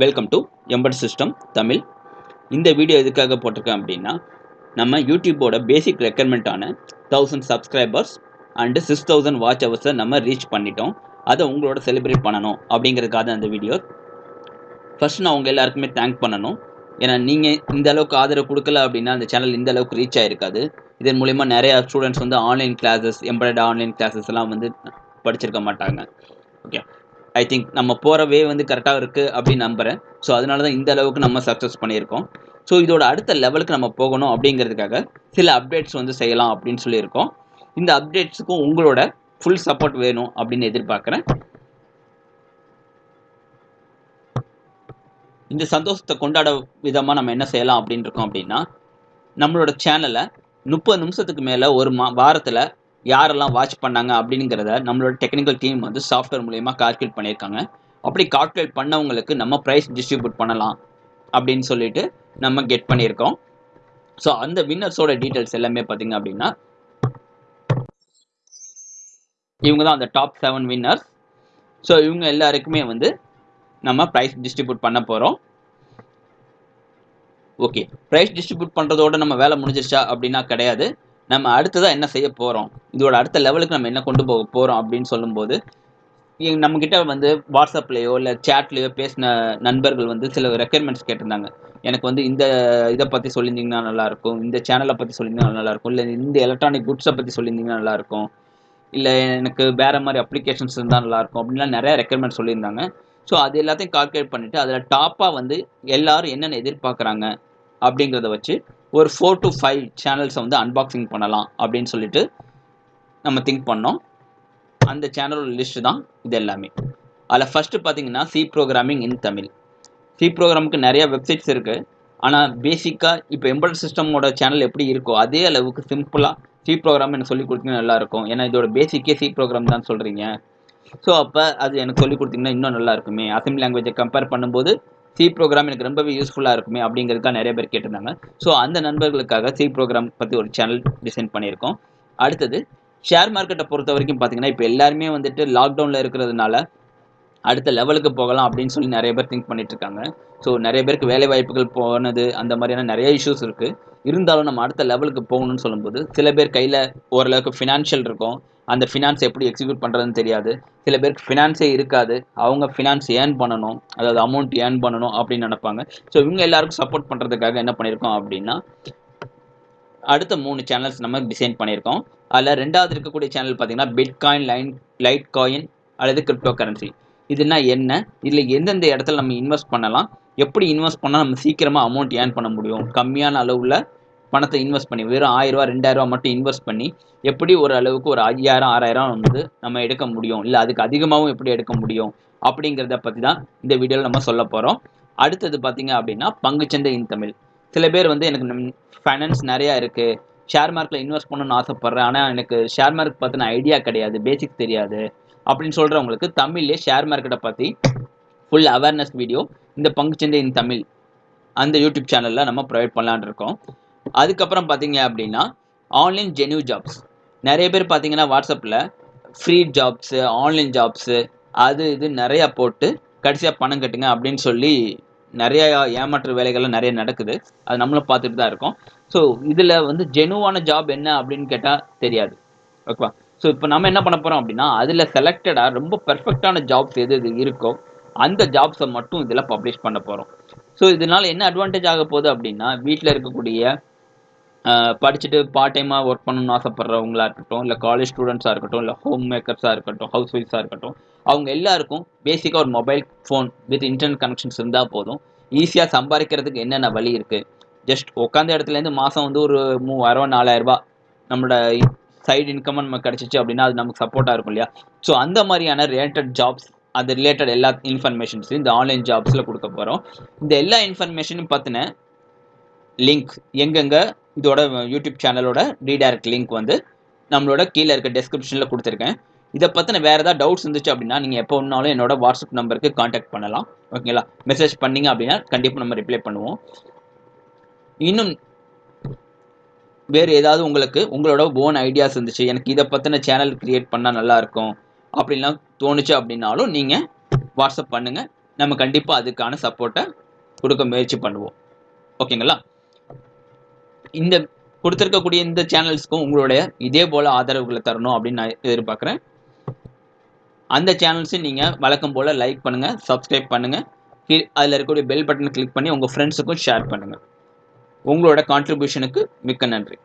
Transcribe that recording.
Welcome to embedded system Tamil இந்த video எதுக்காக போட்டிருக்கேன் அப்படின்னா நம்ம யூடியூப்போட basic ரெக்குயர்மெண்ட்டான thousand subscribers and six thousand watch ஹவர்ஸை நம்ம ரீச் பண்ணிட்டோம். அதை உங்களோட செலிப்ரேட் பண்ணணும் அப்படிங்கிறதுக்காக தான் வீடியோ ஃபர்ஸ்ட் நான் உங்கள் எல்லாருக்குமே தேங்க் பண்ணணும். ஏன்னா நீங்கள் இந்த அளவுக்கு ஆதரவு கொடுக்கல அப்படின்னா அந்த சேனல் இந்த அளவுக்கு ரீச் ஆகிருக்காது இதன் மூலிமா நிறையா ஸ்டூடெண்ட்ஸ் வந்து online classes embedded online classes எல்லாம் வந்து படிச்சிருக்க மாட்டாங்க. ஓகே ஐ திங்க் நம்ம போகிற வே வந்து கரெக்டாக இருக்குது அப்படின்னு நம்புகிறேன் ஸோ அதனால தான் இந்த அளவுக்கு நம்ம சக்ஸஸ் பண்ணியிருக்கோம். ஸோ இதோட அடுத்த லெவலுக்கு நம்ம போகணும் அப்படிங்கிறதுக்காக சில அப்டேட்ஸ் வந்து செய்யலாம் அப்படின்னு சொல்லியிருக்கோம். இந்த அப்டேட்ஸுக்கும் உங்களோட ஃபுல் சப்போர்ட் வேணும் அப்படின்னு எதிர்பார்க்குறேன். இந்த சந்தோஷத்தை கொண்டாட விதமாக நம்ம என்ன செய்யலாம் அப்படின்னு இருக்கோம் அப்படின்னா நம்மளோட சேனலை முப்பது நிமிஷத்துக்கு மேலே ஒரு மா வாரத்தில் யாரெல்லாம் வாட்ச் பண்ணாங்க அப்படிங்கிறத நம்மளோட டெக்னிக்கல் டீம் வந்து சாஃப்ட்வேர் மூலயமா கால்குலேட் பண்ணியிருக்காங்க. அப்படி கால்குலேட் பண்ணவங்களுக்கு நம்ம ப்ரைஸ் டிஸ்ட்ரிபியூட் பண்ணலாம் அப்படின்னு சொல்லிட்டு நம்ம கெட் பண்ணியிருக்கோம். ஸோ அந்த வின்னர்ஸோட டீட்டெயில்ஸ் எல்லாமே பார்த்தீங்க அப்படின்னா இவங்க தான் அந்த டாப் செவன் வின்னர்ஸ் ஸோ இவங்க எல்லாருக்குமே வந்து நம்ம ப்ரைஸ் டிஸ்ட்ரிபியூட் பண்ண போகிறோம் ஓகே ப்ரைஸ் டிஸ்ட்ரிபியூட் பண்ணுறதோட நம்ம வேலை முடிஞ்சிருச்சா அப்படின்னா கிடையாது. நம்ம அடுத்ததாக என்ன செய்ய போகிறோம் இதோட அடுத்த லெவலுக்கு நம்ம என்ன கொண்டு போக போகிறோம் அப்படின்னு சொல்லும்போது நம்மக்கிட்ட வந்து வாட்ஸ்அப்லேயோ இல்லை சேட்லேயோ பேசின நண்பர்கள் வந்து சில ரெக்குயர்மெண்ட்ஸ் கேட்டிருந்தாங்க. எனக்கு வந்து இந்த இதை பற்றி சொல்லியிருந்தீங்கன்னா நல்லாயிருக்கும் இந்த சேனலை பற்றி சொல்லியிருந்தீங்கன்னா நல்லாயிருக்கும் இல்லை இந்த எலக்ட்ரானிக் குட்ஸை பற்றி சொல்லியிருந்தீங்கன்னா நல்லாயிருக்கும் இல்லை எனக்கு வேறு மாதிரி அப்ளிகேஷன்ஸ் இருந்தால் நல்லாயிருக்கும் அப்படின்லாம் நிறையா ரெக்குயர்மெண்ட் சொல்லியிருந்தாங்க. ஸோ அது எல்லாத்தையும் கால்குலேட் பண்ணிவிட்டு அதில் டாப்பாக வந்து எல்லோரும் என்னென்ன எதிர்பார்க்குறாங்க அப்படிங்கிறத வச்சு ஒரு ஃபோர் டு ஃபைவ் சேனல்ஸை வந்து அன்பாக்சிங் பண்ணலாம் அப்படின்னு சொல்லிட்டு நம்ம திங்க் பண்ணோம். அந்த சேனலோட லிஸ்ட்டு தான் இது எல்லாமே. அதில் ஃபஸ்ட்டு பார்த்தீங்கன்னா C programming in Tamil C ப்ரோக்ராமுக்கு நிறையா வெப்சைட்ஸ் இருக்குது ஆனால் பேசிக்காக இப்போ எம்பர்ட் சிஸ்டமோட சேனல் எப்படி இருக்கோ அதே அளவுக்கு சிம்பிளாக சி ப்ரோக்ராம் எனக்கு சொல்லி கொடுத்தீங்கன்னா நல்லாயிருக்கும் ஏன்னா இதோட பேசிக்கே சி ப்ரோக்ராம் தான் சொல்கிறீங்க ஸோ அப்போ அது எனக்கு சொல்லி கொடுத்தீங்கன்னா இன்னும் நல்லா இருக்குமே. லாங்குவேஜை கம்பேர் பண்ணும்போது சி ப்ரோக்ராம் எனக்கு ரொம்பவே யூஸ்ஃபுல்லாக இருக்குமே அப்படிங்கிறதுக்காக நிறைய பேர் கேட்டிருந்தாங்க. ஸோ அந்த நண்பர்களுக்காக சி ப்ரோக்ராம் பற்றி ஒரு சேனல் டிசைன் பண்ணியிருக்கோம். அடுத்தது ஷேர் மார்க்கெட்டை பொறுத்த வரைக்கும் பார்த்தீங்கன்னா இப்போ எல்லாருமே வந்துட்டு லாக்டவுனில் இருக்கிறதுனால அடுத்த லெவலுக்கு போகலாம் அப்படின்னு சொல்லி நிறைய பேர் திங்க் பண்ணிட்டு இருக்காங்க. ஸோ நிறைய பேருக்கு வேலை வாய்ப்புகள் போனது அந்த மாதிரியான நிறைய இஷ்யூஸ் இருக்குது இருந்தாலும் நம்ம அடுத்த லெவலுக்கு போகணும்னு சொல்லும்போது சில பேர் கையில் ஓரளவுக்கு ஃபினான்ஷியல் இருக்கும். அந்த ஃபினான்ஸ் எப்படி எக்ஸிக்யூட் பண்ணுறதுன்னு தெரியாது. சில பேருக்கு ஃபினான்ஸே இருக்காது. அவங்க ஃபினான்ஸ் ஏர்ன் பண்ணணும். அதாவது அமௌண்ட் ஏர்ன் பண்ணணும் அப்படின்னு நினைப்பாங்க. ஸோ இவங்க எல்லாருக்கும் சப்போர்ட் பண்ணுறதுக்காக என்ன பண்ணியிருக்கோம் அப்படின்னா அடுத்த மூணு சேனல்ஸ் நம்ம டிசைன் பண்ணியிருக்கோம். அதில் ரெண்டாவது இருக்கக்கூடிய சேனல் பார்த்தீங்கன்னா பிட்காயின் லைன் லைட் காயின் அல்லது கிரிப்டோ கரன்சி இதுனா என்ன? இதில் எந்தெந்த இடத்துல நம்ம இன்வெஸ்ட் பண்ணலாம்? எப்படி இன்வெஸ்ட் பண்ணால் நம்ம சீக்கிரமாக அமௌண்ட் ஏர்ன் பண்ண முடியும்? கம்மியான அளவில் பணத்தை இன்வெஸ்ட் பண்ணி வெறும் ஆயிரரூவா ரெண்டாயிரரூவா மட்டும் இன்வெஸ்ட் பண்ணி எப்படி ஒரு அளவுக்கு ஒரு ஐயாயிரம் ஆறாயிரம் வந்து நம்ம எடுக்க முடியும்? இல்லை அதுக்கு அதிகமாகவும் எப்படி எடுக்க முடியும்? அப்படிங்கிறத பற்றி தான் இந்த வீடியோவில் நம்ம சொல்ல போகிறோம் அடுத்தது பார்த்தீங்க அப்படின்னா பங்குச்சந்தை இன் தமிழ். சில பேர் வந்து எனக்கு ஃபைனான்ஸ் நிறையா இருக்குது ஷேர் மார்க்கில் இன்வெஸ்ட் பண்ணணும்னு ஆசைப்பட்றேன். ஆனால் எனக்கு ஷேர் மார்க் பற்றின ஐடியா கிடையாது. பேசிக் தெரியாது. அப்படின்னு சொல்கிறவங்களுக்கு தமிழ்லேயே ஷேர் மார்க்கெட்டை பற்றி ஃபுல் அவேர்னஸ் வீடியோ இந்த பங்குச்சந்தை இன் தமிழ் அந்த யூடியூப் சேனலில் நம்ம ப்ரொவைட் பண்ணலான் இருக்கோம். அதுக்கப்புறம் பார்த்தீங்க அப்படின்னா ஆன்லைன் ஜென்யூ ஜாப்ஸ் நிறைய பேர் பார்த்தீங்கன்னா வாட்ஸ்அப்பில் ஃப்ரீ ஜாப்ஸு ஆன்லைன் ஜாப்ஸு அது இது நிறையா போட்டு கடைசியாக பணம் கட்டுங்க அப்படின்னு சொல்லி நிறையா ஏமாற்று வேலைகள்லாம் நிறைய நடக்குது. அது நம்மளும் பார்த்துட்டு தான் இருக்கோம். ஸோ இதில் வந்து ஜெனுவான ஜாப் என்ன அப்படின்னு கேட்டால் தெரியாது. ஓகேவா ஸோ இப்போ நம்ம என்ன பண்ண போகிறோம் அப்படின்னா அதில் செலக்டடாக ரொம்ப பெர்ஃபெக்டான ஜாப்ஸ் எது எது இருக்கோ அந்த ஜாப்ஸை மட்டும் இதில் பப்ளிஷ் பண்ண போகிறோம் ஸோ இதனால் என்ன அட்வான்டேஜ் ஆக போகுது அப்படின்னா வீட்டில் இருக்கக்கூடிய படிச்சுட்டு பார்ட் டைமாக ஒர்க் பண்ணணும்னு ஆசைப்பட்றவங்களா இருக்கட்டும் இல்லை காலேஜ் ஸ்டூடெண்ட்ஸாக இருக்கட்டும் இல்லை ஹோம் மேக்கர்ஸாக இருக்கட்டும் ஹவுஸ் ஒய்ஃப்ஸாக இருக்கட்டும் அவங்க எல்லாருக்கும் பேசிக்காக ஒரு mobile phone with internet connections இருந்தால் போதும். ஈஸியாக சம்பாதிக்கிறதுக்கு என்னென்ன வழி இருக்குது ஜஸ்ட் உட்காந்த இடத்துலேருந்து மாதம் வந்து ஒரு மூவாயிரம் நாலாயிரரூபா நம்மளோட சைடு இன்கம் நம்ம கிடச்சிச்சு அப்படின்னா அது நமக்கு சப்போர்ட்டாக இருக்கும் இல்லையா? ஸோ அந்த மாதிரியான ரிலேட்டட் ஜாப்ஸ் அது ரிலேட்டட் எல்லா இன்ஃபர்மேஷன்ஸும் இந்த ஆன்லைன் ஜாப்ஸில் கொடுக்க போகிறோம் இந்த எல்லா இன்ஃபர்மேஷனும் பார்த்தின லிங்க் எங்கெங்கே இதோட யூடியூப் சேனலோட ரீடைரக்ட் லிங்க் வந்து நம்மளோட கீழே இருக்க டெஸ்கிரிப்ஷனில் கொடுத்துருக்கேன். இதை பற்றின வேறு ஏதாவது டவுட்ஸ் இருந்துச்சு அப்படின்னா நீங்கள் எப்போ ஒன்றாலும் என்னோட வாட்ஸ்அப் நம்பருக்கு காண்டாக்ட் பண்ணலாம். ஓகேங்களா மெசேஜ் பண்ணிங்க அப்படின்னா கண்டிப்பாக நம்ம ரிப்ளை பண்ணுவோம். இன்னும் வேறு ஏதாவது உங்களுக்கு உங்களோட ஓன் ஐடியாஸ் இருந்துச்சு எனக்கு இதை பற்றின சேனல் க்ரியேட் பண்ணால் நல்லாயிருக்கும் அப்படின்லாம் தோணுச்சு அப்படின்னாலும் நீங்கள் வாட்ஸ்அப் பண்ணுங்கள் நம்ம கண்டிப்பாக அதுக்கான சப்போர்ட்டை கொடுக்க முயற்சி பண்ணுவோம். ஓகேங்களா? இந்த கொடுத்துருக்கக்கூடிய இந்த சேனல்ஸ்க்கும் உங்களுடைய இதே போல் ஆதரவுகளை தரணும் அப்படின்னு நான் எதிர்பார்க்குறேன். அந்த சேனல்ஸையும் நீங்கள் வழக்கம் போல் லைக் பண்ணுங்கள் சப்ஸ்கிரைப் பண்ணுங்கள் அதில் இருக்கக்கூடிய பெல் பட்டனை கிளிக் பண்ணி உங்கள் ஃப்ரெண்ட்ஸுக்கும் ஷேர் பண்ணுங்கள் உங்களோட கான்ட்ரிபியூஷனுக்கு மிக்க நன்றி.